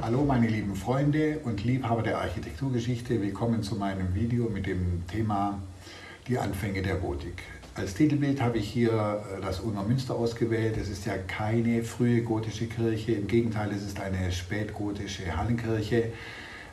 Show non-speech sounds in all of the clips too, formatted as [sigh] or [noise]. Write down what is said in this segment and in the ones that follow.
Hallo meine lieben Freunde und Liebhaber der Architekturgeschichte, willkommen zu meinem Video mit dem Thema Die Anfänge der Gotik. Als Titelbild habe ich hier äh, das Ungar Münster ausgewählt. Es ist ja keine frühe gotische Kirche, im Gegenteil, es ist eine spätgotische Hallenkirche.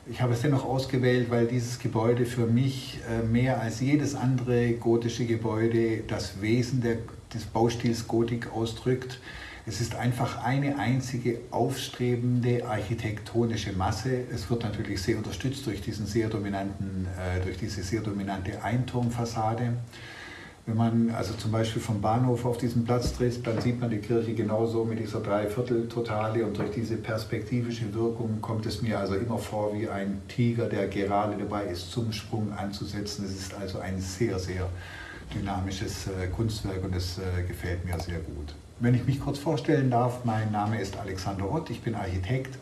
Ich habe es dennoch ausgewählt, weil dieses Gebäude für mich äh, mehr als jedes andere gotische Gebäude das Wesen der, des Baustils Gotik ausdrückt. Es ist einfach eine einzige aufstrebende architektonische Masse. Es wird natürlich sehr unterstützt durch, diesen sehr dominanten, äh, durch diese sehr dominante Einturmfassade. Wenn man also zum Beispiel vom Bahnhof auf diesen Platz tritt, dann sieht man die Kirche genauso mit dieser Dreiviertel-Totale und durch diese perspektivische Wirkung kommt es mir also immer vor wie ein Tiger, der gerade dabei ist, zum Sprung anzusetzen. Es ist also ein sehr, sehr dynamisches äh, Kunstwerk und es äh, gefällt mir sehr gut. Wenn ich mich kurz vorstellen darf, mein Name ist Alexander Ott, ich bin Architekt.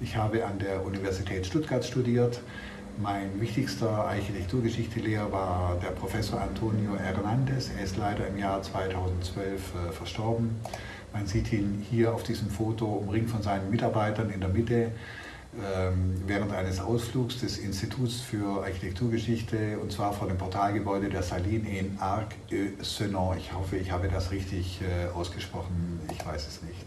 Ich habe an der Universität Stuttgart studiert. Mein wichtigster Architekturgeschichte-Lehrer war der Professor Antonio Hernandez. Er ist leider im Jahr 2012 äh, verstorben. Man sieht ihn hier auf diesem Foto umringt von seinen Mitarbeitern in der Mitte während eines Ausflugs des Instituts für Architekturgeschichte und zwar vor dem Portalgebäude der Saline in Arc-et-Senon. Ich hoffe, ich habe das richtig äh, ausgesprochen, ich weiß es nicht.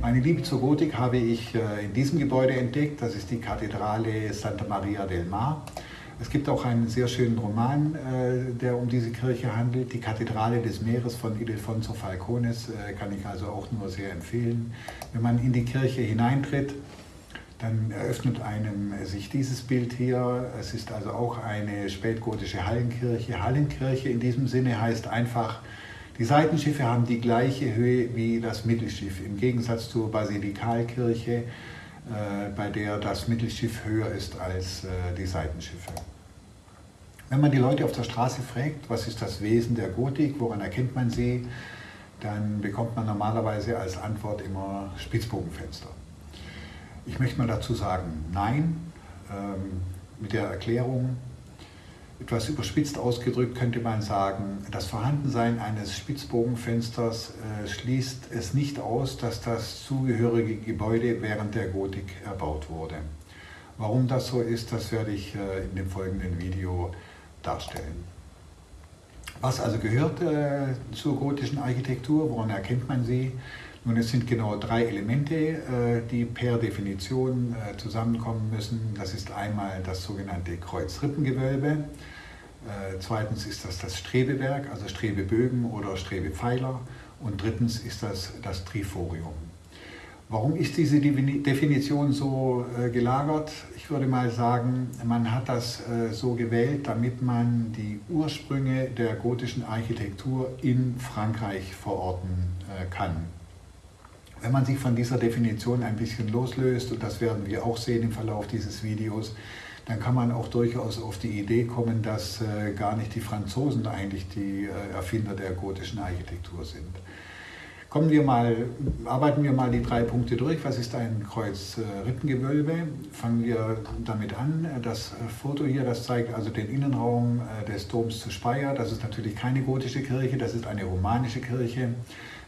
Meine Liebe zur Gotik habe ich äh, in diesem Gebäude entdeckt, das ist die Kathedrale Santa Maria del Mar. Es gibt auch einen sehr schönen Roman, äh, der um diese Kirche handelt, die Kathedrale des Meeres von Ildefonso Falcones, kann ich also auch nur sehr empfehlen. Wenn man in die Kirche hineintritt, dann eröffnet einem sich dieses Bild hier. Es ist also auch eine spätgotische Hallenkirche. Hallenkirche in diesem Sinne heißt einfach, die Seitenschiffe haben die gleiche Höhe wie das Mittelschiff, im Gegensatz zur Basilikalkirche, äh, bei der das Mittelschiff höher ist als äh, die Seitenschiffe. Wenn man die Leute auf der Straße fragt, was ist das Wesen der Gotik, woran erkennt man sie, dann bekommt man normalerweise als Antwort immer Spitzbogenfenster. Ich möchte mal dazu sagen, nein, ähm, mit der Erklärung, etwas überspitzt ausgedrückt könnte man sagen, das Vorhandensein eines Spitzbogenfensters äh, schließt es nicht aus, dass das zugehörige Gebäude während der Gotik erbaut wurde. Warum das so ist, das werde ich äh, in dem folgenden Video darstellen. Was also gehört äh, zur gotischen Architektur? Woran erkennt man sie? Nun, es sind genau drei Elemente, äh, die per Definition äh, zusammenkommen müssen. Das ist einmal das sogenannte Kreuzrippengewölbe. Äh, zweitens ist das das Strebewerk, also Strebebögen oder Strebepfeiler. Und drittens ist das das Triforium. Warum ist diese Definition so gelagert? Ich würde mal sagen, man hat das so gewählt, damit man die Ursprünge der gotischen Architektur in Frankreich verorten kann. Wenn man sich von dieser Definition ein bisschen loslöst, und das werden wir auch sehen im Verlauf dieses Videos, dann kann man auch durchaus auf die Idee kommen, dass äh, gar nicht die Franzosen eigentlich die äh, Erfinder der gotischen Architektur sind. Kommen wir mal, arbeiten wir mal die drei Punkte durch. Was ist ein Kreuzrippengewölbe? Fangen wir damit an. Das Foto hier, das zeigt also den Innenraum äh, des Doms zu Speyer. Das ist natürlich keine gotische Kirche, das ist eine romanische Kirche.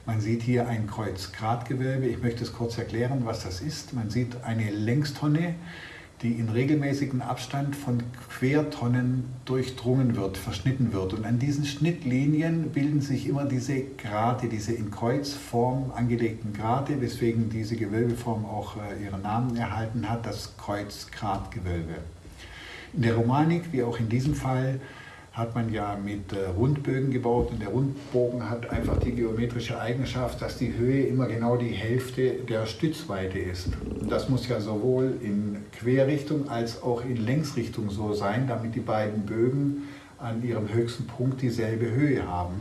Man sieht hier ein Kreuzgratgewölbe. Ich möchte es kurz erklären, was das ist. Man sieht eine Längstonne, die in regelmäßigem Abstand von Quertonnen durchdrungen wird, verschnitten wird. Und an diesen Schnittlinien bilden sich immer diese Grate, diese in Kreuzform angelegten Grate, weswegen diese Gewölbeform auch äh, ihren Namen erhalten hat, das Kreuzgratgewölbe. In der Romanik, wie auch in diesem Fall, hat man ja mit äh, Rundbögen gebaut und der Rundbogen hat einfach die geometrische Eigenschaft, dass die Höhe immer genau die Hälfte der Stützweite ist. Und das muss ja sowohl in Querrichtung als auch in Längsrichtung so sein, damit die beiden Bögen an ihrem höchsten Punkt dieselbe Höhe haben.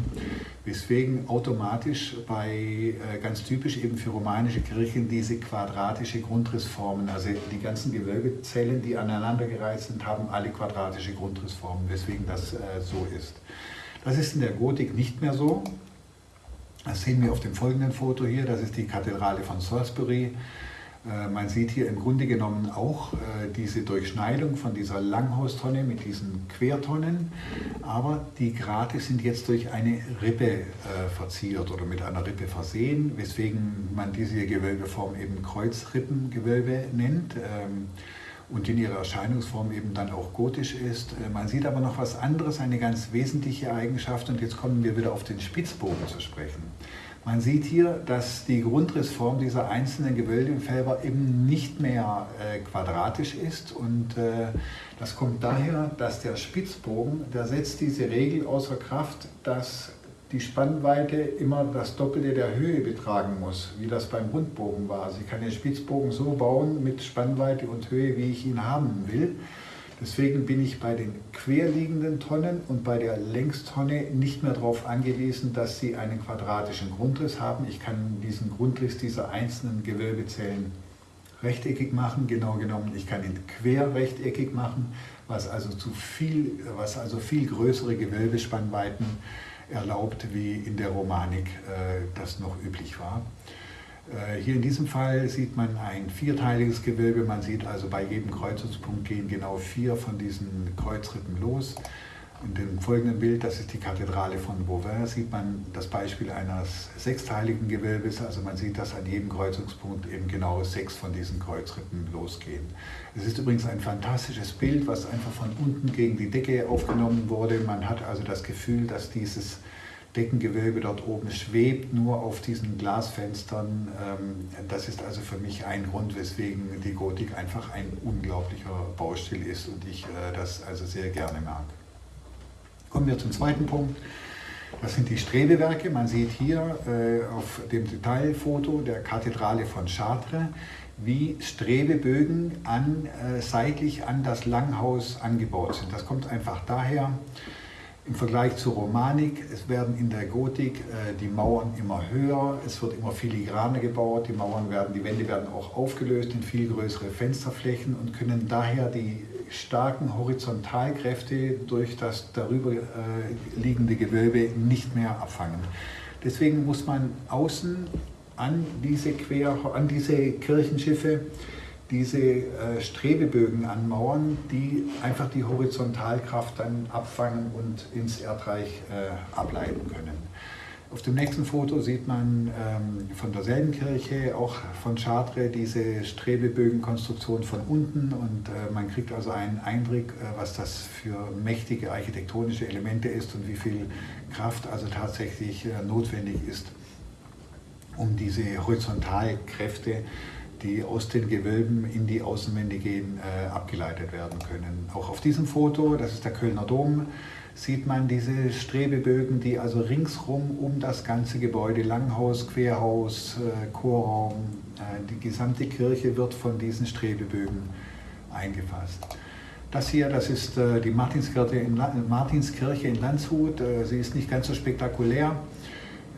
Weswegen automatisch bei, äh, ganz typisch eben für romanische Kirchen, diese quadratische Grundrissformen, also die ganzen Gewölbezellen, die aneinandergereiht sind, haben alle quadratische Grundrissformen, weswegen das äh, so ist. Das ist in der Gotik nicht mehr so. Das sehen wir auf dem folgenden Foto hier, das ist die Kathedrale von Salisbury. Äh, man sieht hier im Grunde genommen auch äh, diese Durchschneidung von dieser Langhaustonne mit diesen Quertonnen, aber die Grate sind jetzt durch eine Rippe äh, verziert oder mit einer Rippe versehen, weswegen man diese Gewölbeform eben Kreuzrippengewölbe nennt ähm, und in ihrer Erscheinungsform eben dann auch gotisch ist. Man sieht aber noch was anderes, eine ganz wesentliche Eigenschaft und jetzt kommen wir wieder auf den Spitzbogen zu sprechen. Man sieht hier, dass die Grundrissform dieser einzelnen Gewölbefelder eben nicht mehr äh, quadratisch ist und äh, das kommt daher, dass der Spitzbogen, der setzt diese Regel außer Kraft, dass die Spannweite immer das Doppelte der Höhe betragen muss, wie das beim Rundbogen war. Also ich kann den Spitzbogen so bauen mit Spannweite und Höhe, wie ich ihn haben will. Deswegen bin ich bei den querliegenden Tonnen und bei der Längstonne nicht mehr darauf angewiesen, dass sie einen quadratischen Grundriss haben. Ich kann diesen Grundriss dieser einzelnen Gewölbezellen rechteckig machen, genau genommen, ich kann ihn querrechteckig machen, was also, zu viel, was also viel größere Gewölbespannweiten erlaubt, wie in der Romanik äh, das noch üblich war. Äh, hier in diesem Fall sieht man ein vierteiliges Gewölbe. Man sieht also bei jedem Kreuzungspunkt gehen genau vier von diesen Kreuzrippen los. In dem folgenden Bild, das ist die Kathedrale von Beauvais, sieht man das Beispiel eines sechsteiligen Gewölbes. Also man sieht, dass an jedem Kreuzungspunkt eben genau sechs von diesen Kreuzrippen losgehen. Es ist übrigens ein fantastisches Bild, was einfach von unten gegen die Decke aufgenommen wurde. Man hat also das Gefühl, dass dieses Deckengewölbe dort oben schwebt, nur auf diesen Glasfenstern. Ähm, das ist also für mich ein Grund, weswegen die Gotik einfach ein unglaublicher Baustil ist und ich äh, das also sehr gerne mag. Kommen wir zum zweiten Punkt. Das sind die Strebewerke. Man sieht hier äh, auf dem Detailfoto der Kathedrale von Chartres, wie Strebebögen an, äh, seitlich an das Langhaus angebaut sind. Das kommt einfach daher, im Vergleich zur Romanik, es werden in der Gotik äh, die Mauern immer höher, es wird immer filigraner gebaut, die Mauern werden, die Wände werden auch aufgelöst in viel größere Fensterflächen und können daher die starken Horizontalkräfte durch das darüber äh, liegende Gewölbe nicht mehr abfangen. Deswegen muss man außen an diese, Quer, an diese Kirchenschiffe diese äh, Strebebögen anmauern, die einfach die Horizontalkraft dann abfangen und ins Erdreich äh, ableiten können. Auf dem nächsten Foto sieht man ähm, von derselben Kirche, auch von Chartres, diese Strebebögenkonstruktion von unten und äh, man kriegt also einen Eindruck, äh, was das für mächtige architektonische Elemente ist und wie viel Kraft also tatsächlich äh, notwendig ist, um diese Horizontalkräfte die aus den Gewölben in die Außenwände gehen, äh, abgeleitet werden können. Auch auf diesem Foto, das ist der Kölner Dom, sieht man diese Strebebögen, die also ringsrum um das ganze Gebäude, Langhaus, Querhaus, äh, Chorraum, äh, die gesamte Kirche wird von diesen Strebebögen eingefasst. Das hier, das ist äh, die Martinskirche in, Martinskirche in Landshut. Äh, sie ist nicht ganz so spektakulär.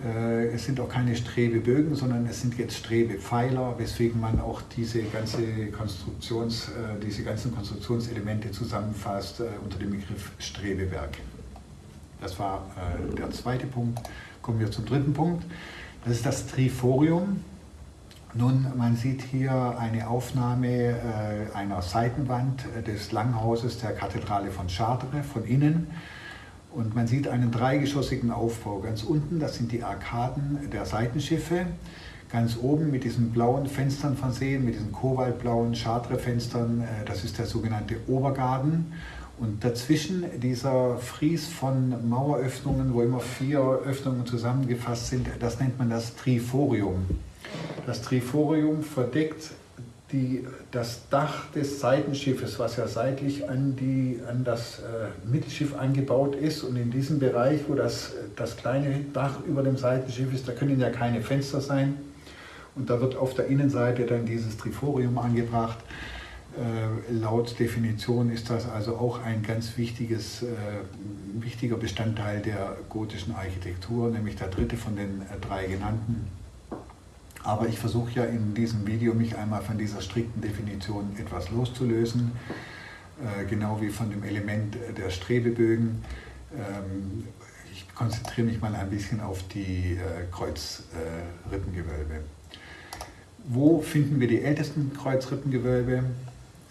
Äh, es sind auch keine Strebebögen, sondern es sind jetzt Strebepfeiler, weswegen man auch diese, ganze Konstruktions, äh, diese ganzen Konstruktionselemente zusammenfasst äh, unter dem Begriff Strebewerk. Das war der zweite Punkt. Kommen wir zum dritten Punkt. Das ist das Triforium. Nun, man sieht hier eine Aufnahme einer Seitenwand des Langhauses der Kathedrale von Chartres von innen. Und man sieht einen dreigeschossigen Aufbau. Ganz unten, das sind die Arkaden der Seitenschiffe. Ganz oben mit diesen blauen Fenstern versehen, mit diesen kobaltblauen Chartres-Fenstern, äh, das ist der sogenannte Obergarten. Und dazwischen dieser Fries von Maueröffnungen, wo immer vier Öffnungen zusammengefasst sind, das nennt man das Triforium. Das Triforium verdeckt die, das Dach des Seitenschiffes, was ja seitlich an, die, an das äh, Mittelschiff angebaut ist. Und in diesem Bereich, wo das, das kleine Dach über dem Seitenschiff ist, da können ja keine Fenster sein. Und da wird auf der Innenseite dann dieses Triforium angebracht. Äh, laut Definition ist das also auch ein ganz wichtiges, äh, wichtiger Bestandteil der gotischen Architektur, nämlich der dritte von den äh, drei genannten. Aber ich versuche ja in diesem Video mich einmal von dieser strikten Definition etwas loszulösen, äh, genau wie von dem Element der Strebebögen. Ähm, ich konzentriere mich mal ein bisschen auf die äh, Kreuzrippengewölbe. Wo finden wir die ältesten Kreuzrippengewölbe?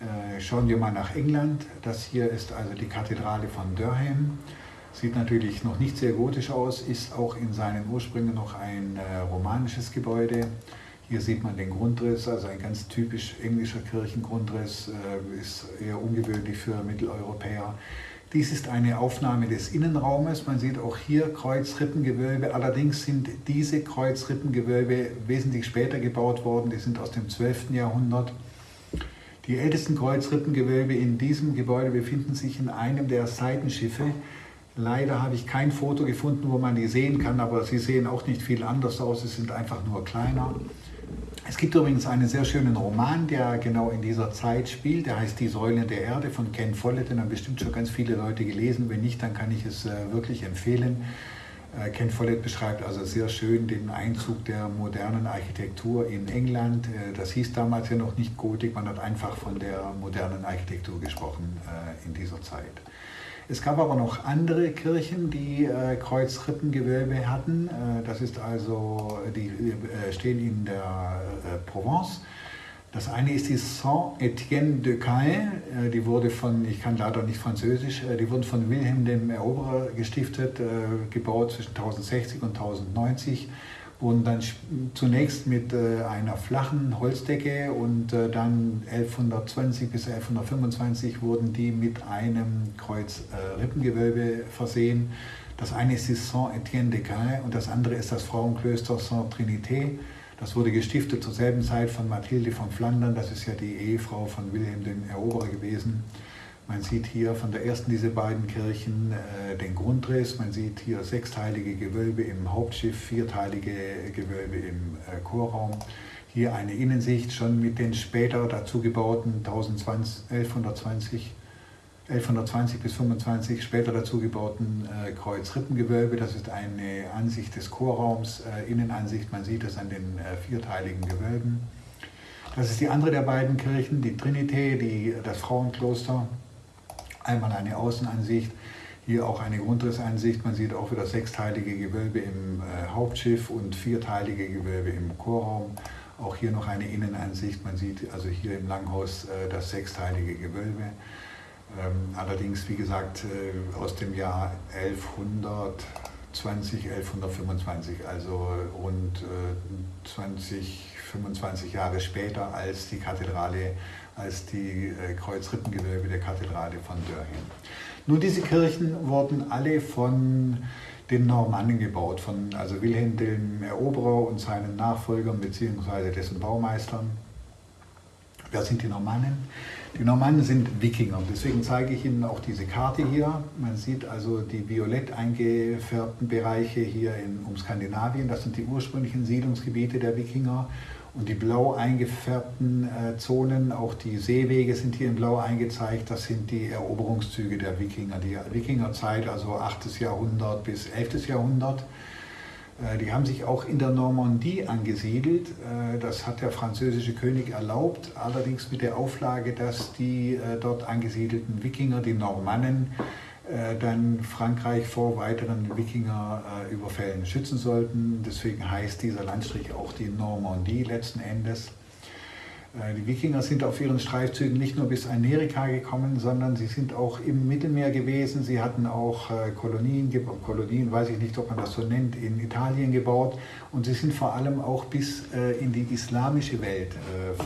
Äh, schauen wir mal nach England. Das hier ist also die Kathedrale von Durham. Sieht natürlich noch nicht sehr gotisch aus, ist auch in seinen Ursprüngen noch ein äh, romanisches Gebäude. Hier sieht man den Grundriss, also ein ganz typisch englischer Kirchengrundriss, äh, ist eher ungewöhnlich für Mitteleuropäer. Dies ist eine Aufnahme des Innenraumes. Man sieht auch hier Kreuzrippengewölbe. Allerdings sind diese Kreuzrippengewölbe wesentlich später gebaut worden. Die sind aus dem 12. Jahrhundert. Die ältesten Kreuzrippengewölbe in diesem Gebäude befinden sich in einem der Seitenschiffe. Leider habe ich kein Foto gefunden, wo man die sehen kann, aber sie sehen auch nicht viel anders aus. Sie sind einfach nur kleiner. Es gibt übrigens einen sehr schönen Roman, der genau in dieser Zeit spielt. Der heißt Die Säulen der Erde von Ken Follett. Den haben bestimmt schon ganz viele Leute gelesen. Wenn nicht, dann kann ich es äh, wirklich empfehlen. Äh, Ken Follett beschreibt also sehr schön den Einzug der modernen Architektur in England. Äh, das hieß damals ja noch nicht Gotik, man hat einfach von der modernen Architektur gesprochen in dieser Zeit. Es gab aber noch andere Kirchen, die Kreuzrippengewölbe hatten. Das ist also, die stehen in der Provence. Das eine ist die Saint-Étienne de Caen, äh, die wurde von, ich kann leider nicht Französisch, äh, die wurden von Wilhelm dem Eroberer gestiftet, äh, gebaut zwischen 1060 und 1090, wurden dann zunächst mit einer flachen Holzdecke und dann 1120 bis 1125 wurden die mit einem Kreuzrippengewölbe versehen. Das eine ist die Saint-Étienne de Caen und das andere ist das Frauenklöster Saint-Trinité. Das wurde gestiftet zur selben Zeit von Mathilde von Flandern, das ist ja die Ehefrau von Wilhelm dem Eroberer gewesen. Man sieht hier von der ersten dieser beiden Kirchen äh, den Grundriss, man sieht hier sechsteilige Gewölbe im Hauptschiff, vierteilige Gewölbe im äh, Chorraum. Hier eine Innensicht schon mit den später dazu gebauten 1120 1120 bis 25 später dazu gebauten äh, Kreuzrippengewölbe. Das ist eine Ansicht des Chorraums, äh, Innenansicht. Man sieht es an den äh, vierteiligen Gewölben. Das ist die andere der beiden Kirchen, die Trinité, die, das Frauenkloster. Einmal eine Außenansicht, hier auch eine Grundrissansicht. Man sieht auch wieder sechsteilige Gewölbe im äh, Hauptschiff und vierteilige Gewölbe im Chorraum. Auch hier noch eine Innenansicht. Man sieht also hier im Langhaus äh, das sechsteilige Gewölbe. Ähm, allerdings, wie gesagt, äh, aus dem Jahr 1120, 1125, also rund 20, äh, 25 Jahre später als die Kathedrale, als die äh, Kreuzrippengewölbe der Kathedrale von Dörhen. Nun, diese Kirchen wurden alle von den Normannen gebaut, von also Wilhelm dem Eroberer und seinen Nachfolgern bzw. dessen Baumeistern. Wer sind die Normannen? Die Normannen sind Wikinger, deswegen zeige ich Ihnen auch diese Karte hier. Man sieht also die violett eingefärbten Bereiche hier in, um Skandinavien, das sind die ursprünglichen Siedlungsgebiete der Wikinger. Und die blau eingefärbten äh, Zonen, auch die Seewege sind hier in blau eingezeigt, das sind die Eroberungszüge der Wikinger. Die Wikingerzeit, also 8. Jahrhundert bis 11. Jahrhundert. Äh, die haben sich auch in der Normandie angesiedelt. Äh, das hat der französische König erlaubt, allerdings mit der Auflage, dass die äh, dort angesiedelten Wikinger, die Normannen, dann Frankreich vor weiteren Wikingerüberfällen schützen sollten. Deswegen heißt dieser Landstrich auch die Normandie letzten Endes. Äh, die Wikinger sind auf ihren Streifzügen nicht nur bis Amerika gekommen, sondern sie sind auch im Mittelmeer gewesen. Sie hatten auch äh, Kolonien, Kolonien, weiß ich nicht, ob man das so nennt, in Italien gebaut. Und sie sind vor allem auch bis äh, in die islamische Welt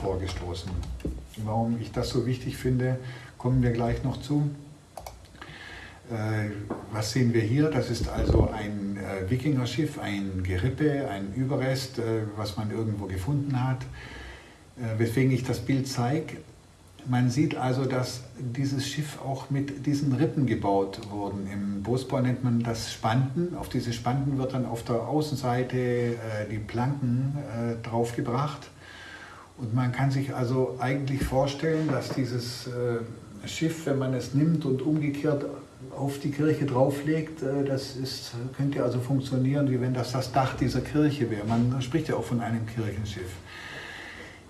vorgestoßen. Warum ich das so wichtig finde, kommen wir gleich noch zu. Was sehen wir hier? Das ist also ein Wikingerschiff, ein Gerippe, ein Überrest, was man irgendwo gefunden hat. Äh, weswegen ich das Bild zeige. Man sieht also, dass dieses Schiff auch mit diesen Rippen gebaut wurden. Im Bootsbau nennt man das Spanten. Auf diese Spanten wird dann auf der Außenseite äh, die Planken äh, draufgebracht. Und man kann sich also eigentlich vorstellen, dass dieses äh, Schiff, wenn man es nimmt und umgekehrt auf die Kirche drauflegt, äh, das ist, könnte also funktionieren, wie wenn das das Dach dieser Kirche wäre. Man spricht ja auch von einem Kirchenschiff.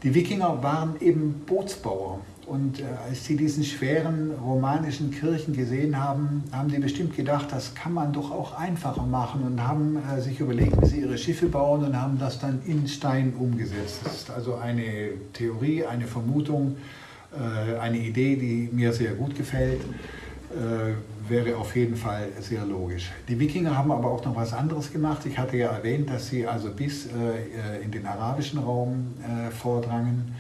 Die Wikinger waren eben Bootsbauer. Und äh, als sie diesen schweren romanischen Kirchen gesehen haben, haben sie bestimmt gedacht, das kann man doch auch einfacher machen und haben äh, sich überlegt, wie sie ihre Schiffe bauen und haben das dann in Stein umgesetzt. Das ist also eine Theorie, eine Vermutung, eine Idee, die mir sehr gut gefällt, wäre auf jeden Fall sehr logisch. Die Wikinger haben aber auch noch was anderes gemacht. Ich hatte ja erwähnt, dass sie also bis äh, in den arabischen Raum äh, vordrangen.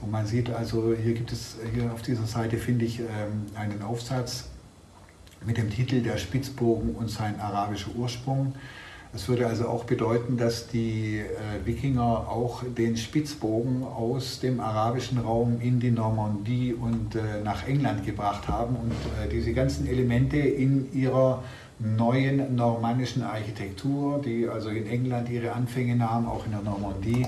Und man sieht also, hier gibt es, hier auf dieser Seite finde ich ähm, einen Aufsatz mit dem Titel Der Spitzbogen und sein arabischer Ursprung. Das würde also auch bedeuten, dass die äh, Wikinger auch den Spitzbogen aus dem arabischen Raum in die Normandie und äh, nach England gebracht haben und äh, diese ganzen Elemente in ihrer neuen normannischen Architektur, die also in England ihre Anfänge nahm, auch in der Normandie,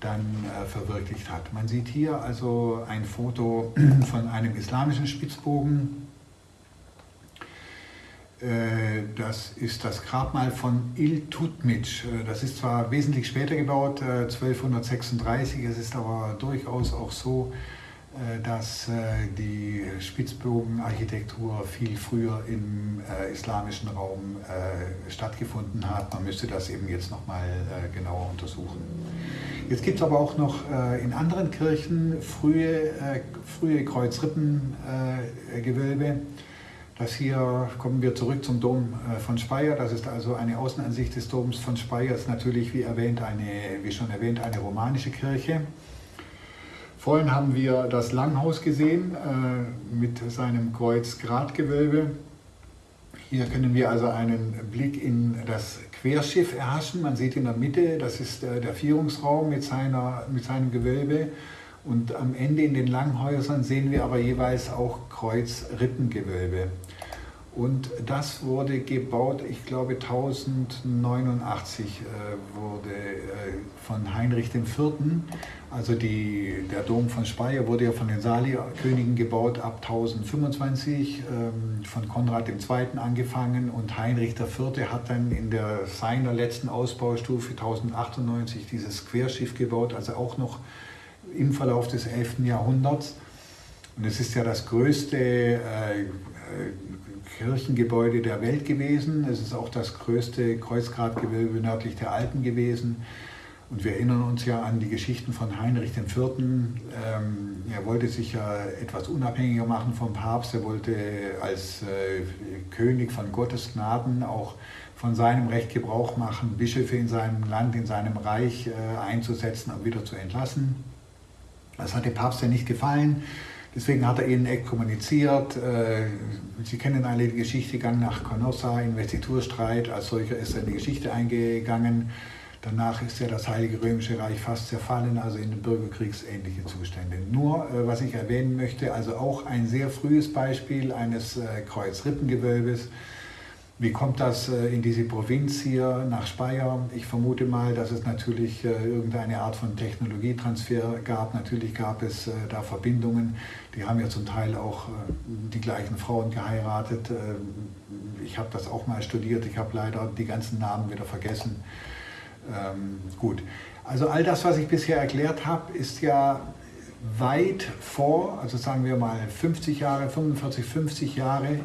dann äh, verwirklicht hat. Man sieht hier also ein Foto [clears throat] von einem islamischen Spitzbogen. Äh, das ist das Grabmal von Iltutmic. Äh, das ist zwar wesentlich später gebaut, 1236, es ist aber durchaus auch so, äh, dass äh, die Spitzbogenarchitektur viel früher im äh, islamischen Raum stattgefunden hat. Man müsste das eben jetzt nochmal genauer untersuchen. Jetzt gibt es aber auch noch in anderen Kirchen frühe, frühe Kreuzrippengewölbe. Das hier kommen wir zurück zum Dom von Speyer. Das ist also eine Außenansicht des Doms von Speyer. Ist natürlich, wie erwähnt, eine, wie schon erwähnt, eine romanische Kirche. Vorhin haben wir das Langhaus gesehen äh, mit seinem Kreuzgratgewölbe. Hier können wir also einen Blick in das Querschiff erhaschen. Man sieht in der Mitte, das ist äh, der Vierungsraum mit, seiner, mit seinem Gewölbe. Und am Ende in den Langhäusern sehen wir aber jeweils auch Kreuzrippengewölbe. Und das wurde gebaut, ich glaube 1089 äh, wurde äh, von Heinrich IV. Also die, der Dom von Speyer wurde ja von den Sali-Königen gebaut ab 1025, ähm, von Konrad II. angefangen und Heinrich IV. hat dann in der, seiner letzten Ausbaustufe 1098 dieses Querschiff gebaut, also auch noch im Verlauf des 11. Jahrhunderts. Und es ist ja das größte äh, Kirchengebäude der Welt gewesen. Es ist auch das größte Kreuzgratgewölbe nördlich der Alpen gewesen. Und wir erinnern uns ja an die Geschichten von Heinrich IV. Ähm, er wollte sich ja etwas unabhängiger machen vom Papst. Er wollte als äh, König von Gottes Gnaden auch von seinem Recht Gebrauch machen, Bischöfe in seinem Land, in seinem Reich äh, einzusetzen und wieder zu entlassen. Das hat dem Papst ja nicht gefallen. Deswegen hat er ihnen exkommuniziert. Äh, Sie kennen alle die Geschichte, Gang nach Canossa, Investiturstreit. Als solcher ist er in die Geschichte eingegangen. Danach ist ja das Heilige Römische Reich fast zerfallen, also in bürgerkriegsähnliche Zustände. Nur, äh, was ich erwähnen möchte, also auch ein sehr frühes Beispiel eines äh, Kreuzrippengewölbes, wie kommt das äh, in diese Provinz hier nach Speyer? Ich vermute mal, dass es natürlich äh, irgendeine Art von Technologietransfer gab. Natürlich gab es äh, da Verbindungen. Die haben ja zum Teil auch die gleichen Frauen geheiratet. Ich habe das auch mal studiert. Ich habe leider die ganzen Namen wieder vergessen. Ähm, gut, also all das, was ich bisher erklärt habe, ist ja weit vor, also sagen wir mal 50 Jahre, 45, 50 Jahre ähm,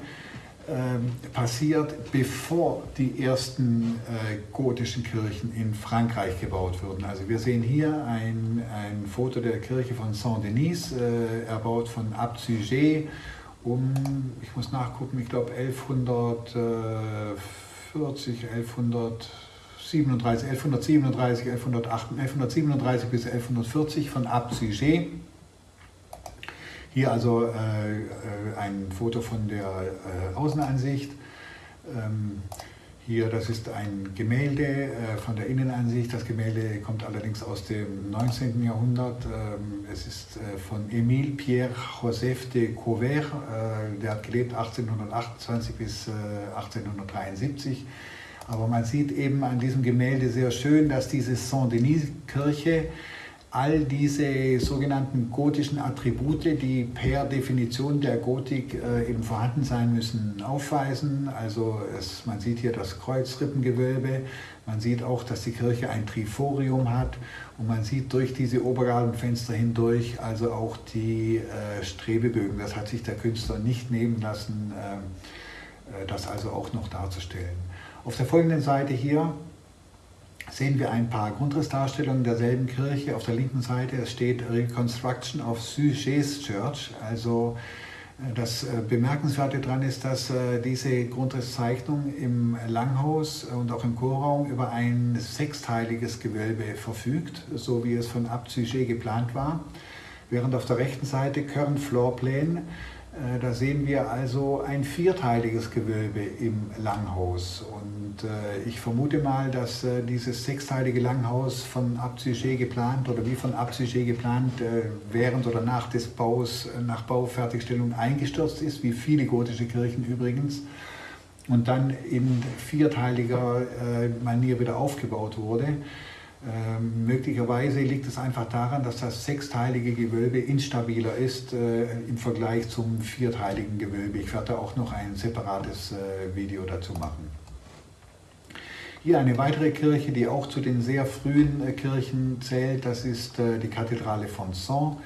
passiert, bevor die ersten äh, gotischen Kirchen in Frankreich gebaut wurden. Also wir sehen hier ein, ein Foto der Kirche von Saint-Denis, äh, erbaut von Abt Suger um, ich muss nachgucken, ich glaube 1140, 1137, 1137, 1137 bis 1140 von Abt Suger. Hier also äh, äh, ein Foto von der äh, Außenansicht. Ähm, hier, das ist ein Gemälde äh, von der Innenansicht. Das Gemälde kommt allerdings aus dem 19. Jahrhundert. Ähm, es ist äh, von Émile Pierre Joseph de Couvert. Äh, der hat gelebt 1828 bis 1873. Aber man sieht eben an diesem Gemälde sehr schön, dass diese Saint-Denis-Kirche all diese sogenannten gotischen Attribute, die per Definition der Gotik äh, eben vorhanden sein müssen, aufweisen. Also es, man sieht hier das Kreuzrippengewölbe, man sieht auch, dass die Kirche ein Triforium hat und man sieht durch diese Obergabenfenster hindurch also auch die äh, Strebebögen. Das hat sich der Künstler nicht nehmen lassen, äh, äh das also auch noch darzustellen. Auf der folgenden Seite hier sehen wir ein paar Grundrissdarstellungen derselben Kirche. Auf der linken Seite steht Reconstruction of Sujets Church. Also äh, das äh, Bemerkenswerte daran ist, dass äh, diese Grundrisszeichnung im Langhaus und auch im Chorraum über ein sechsteiliges Gewölbe verfügt, so wie es von Sujet geplant war. Während auf der rechten Seite Current Floor Plan äh, da sehen wir also ein vierteiliges Gewölbe im Langhaus. Und äh, ich vermute mal, dass äh, dieses sechsteilige Langhaus von Abzüge geplant oder wie von Abzüge geplant während oder nach des Baus, nach Baufertigstellung eingestürzt ist, wie viele gotische Kirchen übrigens, und dann in vierteiliger Manier wieder aufgebaut wurde. Ähm, möglicherweise liegt es einfach daran, dass das sechsteilige Gewölbe instabiler ist äh, im Vergleich zum vierteiligen Gewölbe. Ich werde auch noch ein separates äh, Video dazu machen. Hier eine weitere Kirche, die auch zu den sehr frühen äh, Kirchen zählt, das ist äh, die Kathedrale von Sens.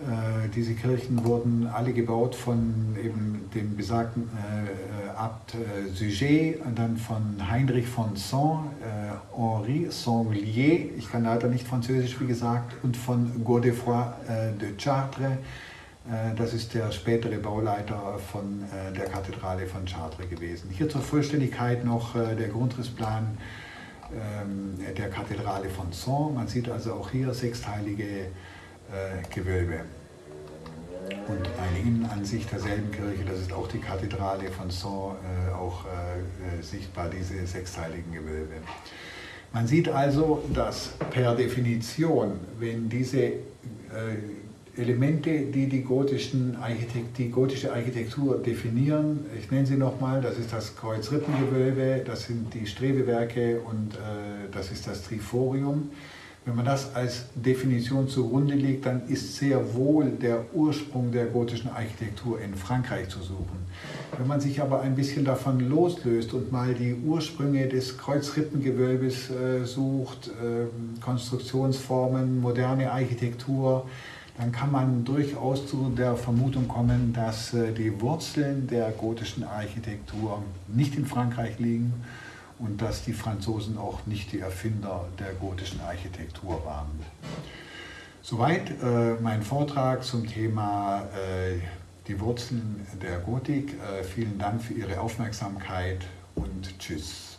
Äh, diese Kirchen wurden alle gebaut von eben dem besagten äh, Abt äh, Sujet und dann von Heinrich von Saint, äh, Henri Sanglier, ich kann leider nicht Französisch wie gesagt, und von Godefroy äh, de Chartres, äh, das ist der spätere Bauleiter von der Kathedrale von Chartres gewesen. Hier zur Vollständigkeit noch der Grundrissplan ähm, der Kathedrale von Saint. Man sieht also auch hier sechsteilige äh, Gewölbe. Und eine Innenansicht derselben Kirche, das ist auch die Kathedrale von Saint, äh, auch äh, sichtbar, diese sechsteiligen Gewölbe. Man sieht also, dass per Definition, wenn diese Elemente, die die, gotischen Architekt, die gotische Architektur definieren. Ich nenne sie nochmal, das ist das Kreuzrippengewölbe, das sind die Strebewerke und äh, das ist das Triforium. Wenn man das als Definition zugrunde legt, dann ist sehr wohl der Ursprung der gotischen Architektur in Frankreich zu suchen. Wenn man sich aber ein bisschen davon loslöst und mal die Ursprünge des Kreuzrippengewölbes äh, sucht, äh, Konstruktionsformen, moderne Architektur, dann kann man durchaus zu der Vermutung kommen, dass äh, die Wurzeln der gotischen Architektur nicht in Frankreich liegen, und dass die Franzosen auch nicht die Erfinder der gotischen Architektur waren. Soweit äh, mein Vortrag zum Thema äh, die Wurzeln der Gotik. Äh, vielen Dank für Ihre Aufmerksamkeit und Tschüss.